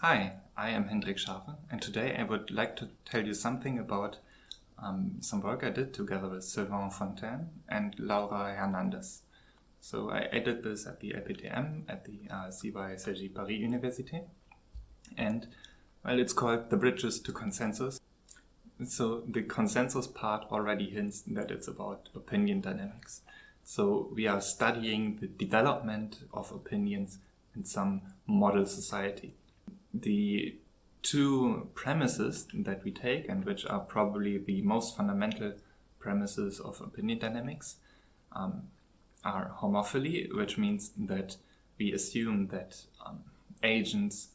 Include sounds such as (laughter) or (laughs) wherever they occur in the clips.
Hi, I am Hendrik Schawe and today I would like to tell you something about um, some work I did together with Sylvain Fontaine and Laura Hernandez. So I, I did this at the LPTM at the uh, CY Cergy Paris Université and well it's called the bridges to consensus. So the consensus part already hints that it's about opinion dynamics. So we are studying the development of opinions in some model society the two premises that we take and which are probably the most fundamental premises of opinion dynamics um, are homophily, which means that we assume that um, agents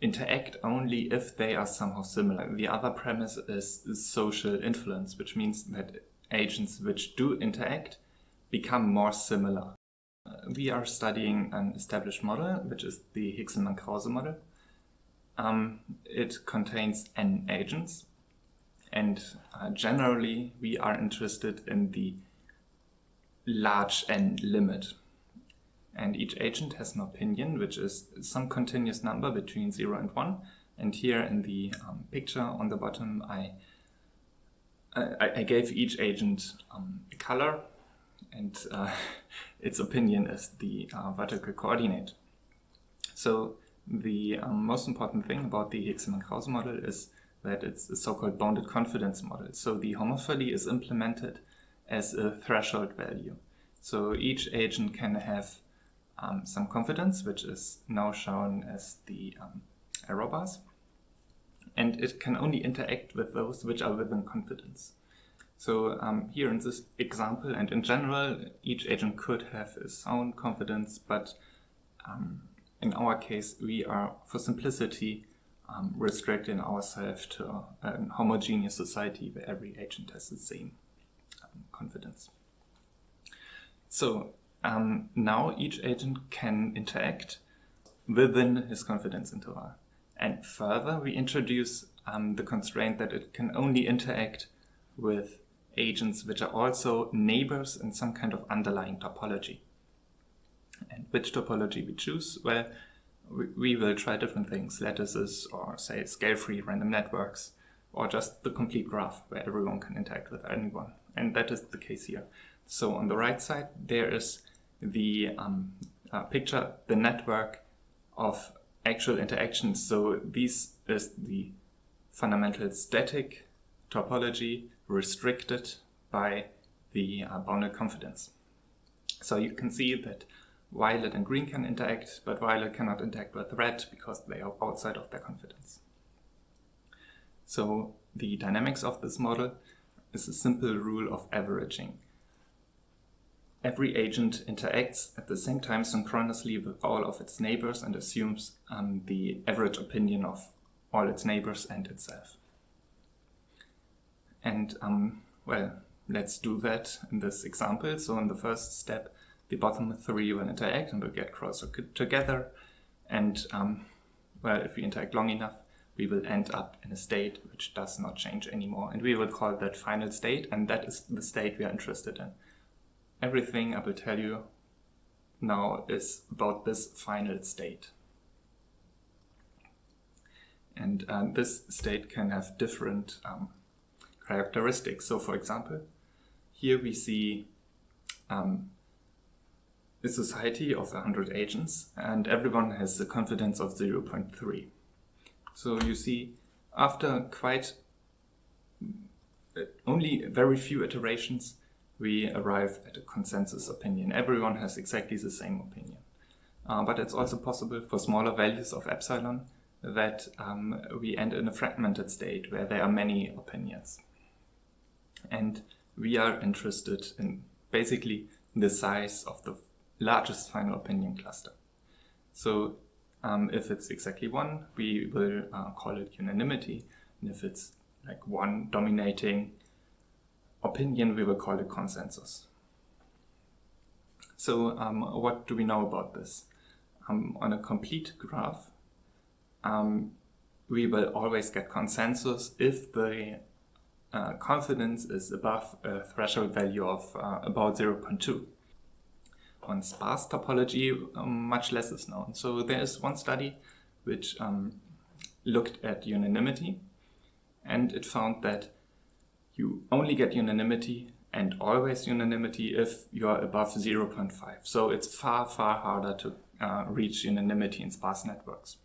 interact only if they are somehow similar. The other premise is, social influence, which means that agents which do interact become more similar. Uh, we are studying an established model, which is the Hegselmann-Krause model, um, it contains n agents and uh, generally we are interested in the large n limit. And each agent has an opinion, which is some continuous number between 0 and 1. And here in the um, picture on the bottom, I, I, I gave each agent um, a color and uh, (laughs) its opinion is the uh, vertical coordinate. So the um, most important thing about the Hegselmann-Krause model is that it's a so-called bounded confidence model. So the homophily is implemented as a threshold value. So each agent can have um, some confidence, which is now shown as the um, arrow bars. And it can only interact with those which are within confidence. So um, here in this example and in general, each agent could have its own confidence, but um, in our case, we are, for simplicity, um, restricting ourselves to a homogeneous society where every agent has the same um, confidence. So um, now each agent can interact within his confidence interval. And further, we introduce um, the constraint that it can only interact with agents which are also neighbors in some kind of underlying topology. And which topology we choose? Well, we, will try different things, lattices or say scale-free random networks, or just the complete graph where everyone can interact with anyone. And that is the case here. So on the right side, there is the um, uh, picture, the network of actual interactions. So this is the fundamental static topology restricted by the uh, bounded confidence. So you can see that violet and green can interact, but violet cannot interact with red because they are outside of their confidence. So the dynamics of this model is a simple rule of averaging. Every agent interacts at the same time synchronously with all of its neighbors and assumes um, the average opinion of all its neighbors and itself. And um, well, let's do that in this example. So in the first step, the bottom three will interact and will get closer together. And um, well, if we interact long enough, we will end up in a state which does not change anymore. And we will call that final state, and that is the state we are interested in. Everything I will tell you now is about this final state. And uh, this state can have different um, characteristics. So for example, here we see um, a society of 100 agents and everyone has a confidence of 0.3. So you see, after quite uh, only very few iterations, we arrive at a consensus opinion. Everyone has exactly the same opinion. Uh, but it's also possible for smaller values of epsilon that um, we end in a fragmented state where there are many opinions. And we are interested in basically the size of the largest final opinion cluster. So um, if it's exactly one, we will uh, call it unanimity. And if it's like one dominating opinion, we will call it consensus. So um, what do we know about this? Um, on a complete graph, um, we will always get consensus if the uh, confidence is above a threshold value of uh, about 0.2 on sparse topology, um, much less is known. So there is one study which um, looked at unanimity and it found that you only get unanimity and always unanimity if you are above 0.5. So it's far, far harder to uh, reach unanimity in sparse networks.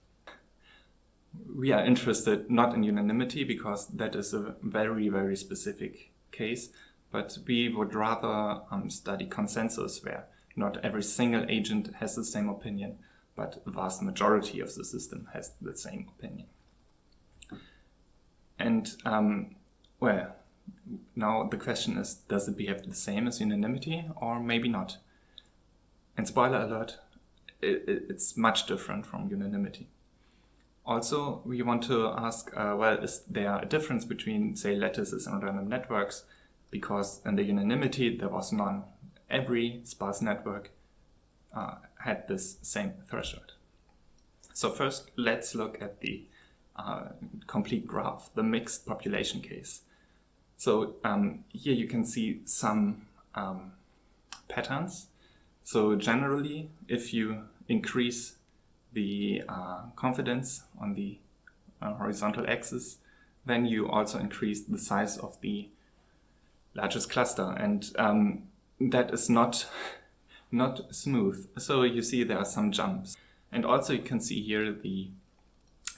We are interested not in unanimity because that is a very, very specific case, but we would rather um, study consensus where not every single agent has the same opinion, but the vast majority of the system has the same opinion. And um, well, now the question is, does it behave the same as unanimity or maybe not? And spoiler alert, it, it, it's much different from unanimity. Also, we want to ask, uh, well, is there a difference between, say, lattices and random networks? Because in the unanimity, there was none. Every sparse network uh, had this same threshold. So first, let's look at the uh, complete graph, the mixed population case. So um, here you can see some um, patterns. So generally, if you increase the uh, confidence on the uh, horizontal axis, then you also increase the size of the largest cluster. And um, that is not, not smooth. So you see there are some jumps. And also you can see here the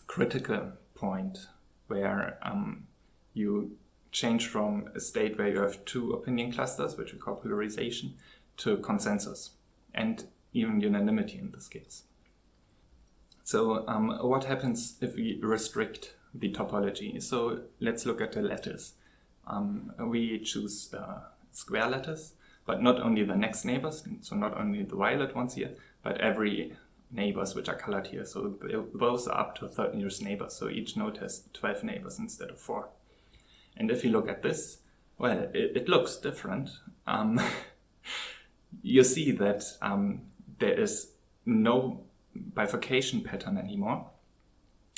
critical point where um, you change from a state where you have two opinion clusters, which we call polarization, to consensus and even unanimity in this case. So um, what happens if we restrict the topology? So let's look at the lattice. Um, we choose uh, square lattice, but not only the next neighbors, so not only the violet ones here, but every neighbors which are colored here. So those are up to 13 nearest neighbors. So each node has 12 neighbors instead of four. And if you look at this, well, it, it looks different. Um, (laughs) you see that um, there is no bifurcation pattern anymore.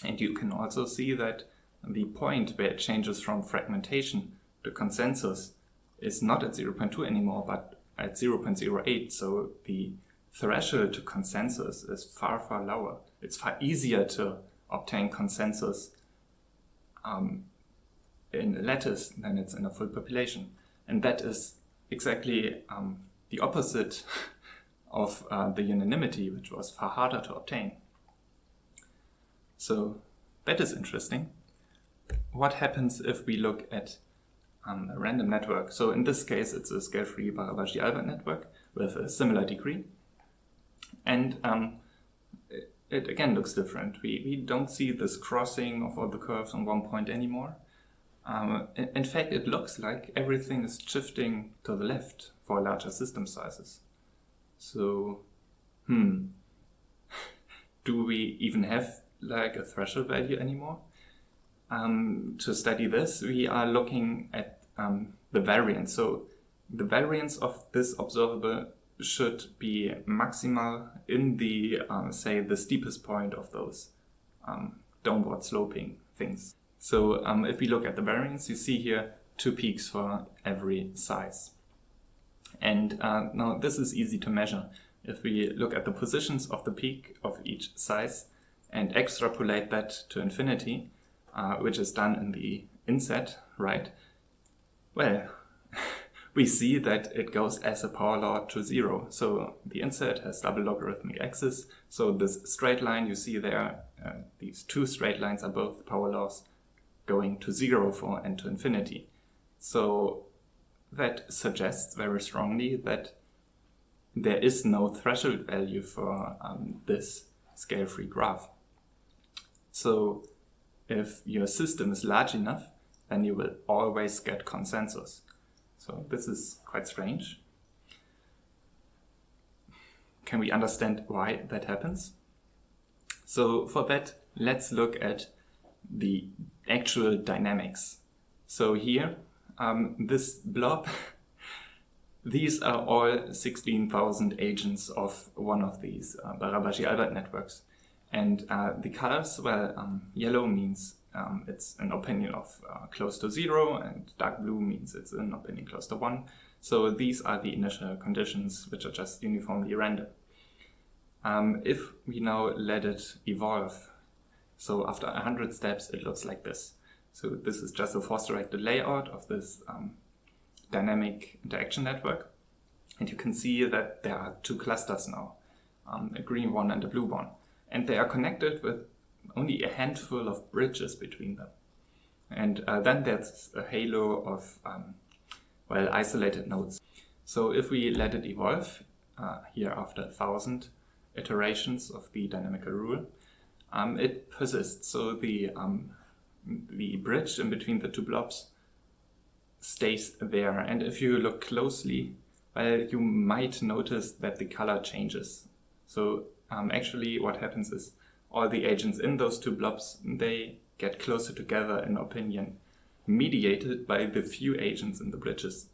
And you can also see that the point where it changes from fragmentation to consensus is not at 0.2 anymore, but at 0.08. So the threshold to consensus is far, far lower. It's far easier to obtain consensus um, in a lattice than it's in a full population. And that is exactly um, the opposite (laughs) of uh, the unanimity, which was far harder to obtain. So that is interesting. What happens if we look at a random network? So in this case, it's a scale-free Barabasi-Albert network with a similar degree. And um, it, it, again looks different. We, we don't see this crossing of all the curves on one point anymore. Um, in, in fact, it looks like everything is shifting to the left for larger system sizes. So, hmm, (laughs) do we even have like a threshold value anymore? Um, to study this, we are looking at um, the variance. So the variance of this observable should be maximal in the, uh, say, the steepest point of those um, downward sloping things. So um, if we look at the variance, you see here two peaks for every size. And uh, now this is easy to measure. If we look at the positions of the peak of each size and extrapolate that to infinity, uh, which is done in the inset, right? Well, (laughs) we see that it goes as a power law to zero. So the inset has double logarithmic axis. So this straight line you see there, uh, these two straight lines are both power laws going to zero for n to infinity. So that suggests very strongly that there is no threshold value for um, this scale-free graph. So if your system is large enough, then you will always get consensus. So this is quite strange. Can we understand why that happens? So for that, let's look at the actual dynamics. So here, um, this blob, (laughs) these are all 16,000 agents of one of these uh, Barabasi-Albert networks. And uh, the colors, well, um, yellow means um, it's an opinion of uh, close to zero and dark blue means it's an opinion close to one. So these are the initial conditions which are just uniformly random. Um, if we now let it evolve So after 100 steps, it looks like this. So this is just a force-directed layout of this um, dynamic interaction network. And you can see that there are two clusters now, um, a green one and a blue one. And they are connected with only a handful of bridges between them. And uh, then there's a halo of, um, well, isolated nodes. So if we let it evolve, uh, here after a thousand iterations of the dynamical rule, um, it persists. So the, um, the bridge in between the two blobs stays there. And if you look closely, well, you might notice that the color changes. So um, actually what happens is all the agents in those two blobs, they get closer together in opinion, mediated by the few agents in the bridges.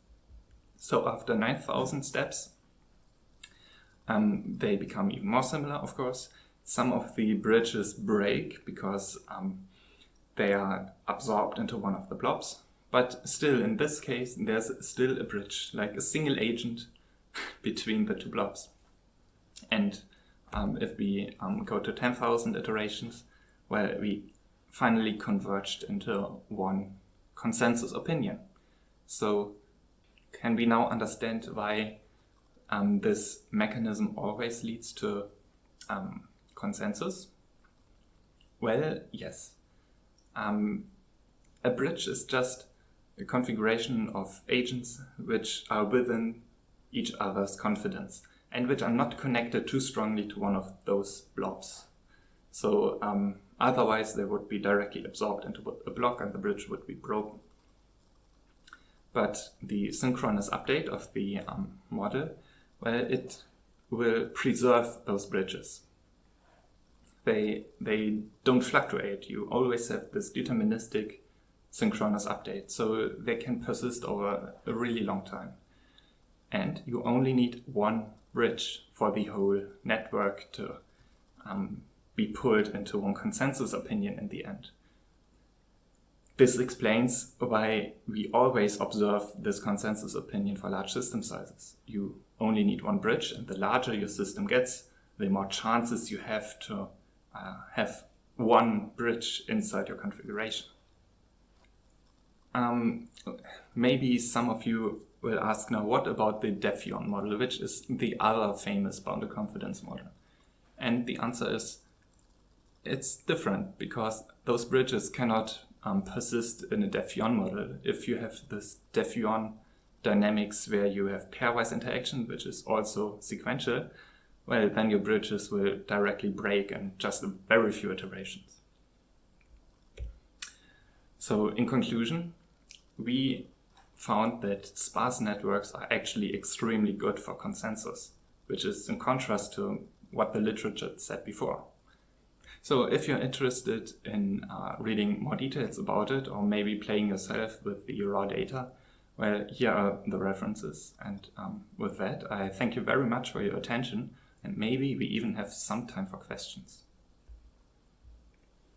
So after 9,000 steps, um, they become even more similar, of course. Some of the bridges break because um, they are absorbed into one of the blobs. But still, in this case, there's still a bridge, like a single agent (laughs) between the two blobs. And um, if we um, go to 10,000 iterations, well, we finally converged into one consensus opinion. So can we now understand why um, this mechanism always leads to um, consensus? Well, yes. Um, a bridge is just a configuration of agents which are within each other's confidence and which are not connected too strongly to one of those blobs. So um, otherwise they would be directly absorbed into a block and the bridge would be broken. But the synchronous update of the um, model, well, it will preserve those bridges. They, they don't fluctuate. You always have this deterministic synchronous update, so they can persist over a really long time. And you only need one bridge for the whole network to um, be pulled into one consensus opinion in the end. This explains why we always observe this consensus opinion for large system sizes. You only need one bridge and the larger your system gets, the more chances you have to uh, have one bridge inside your configuration. Um, maybe some of you will ask now, what about the Deffuant model, which is the other famous bounded confidence model? And the answer is, it's different because those bridges cannot um, persist in a Deffuant model. If you have this Deffuant dynamics where you have pairwise interaction, which is also sequential, well, then your bridges will directly break in just a very few iterations. So in conclusion, we found that sparse networks are actually extremely good for consensus, which is in contrast to what the literature said before. So if you're interested in uh, reading more details about it or maybe playing yourself with the raw data, well, here are the references. And um, with that, I thank you very much for your attention and maybe we even have some time for questions.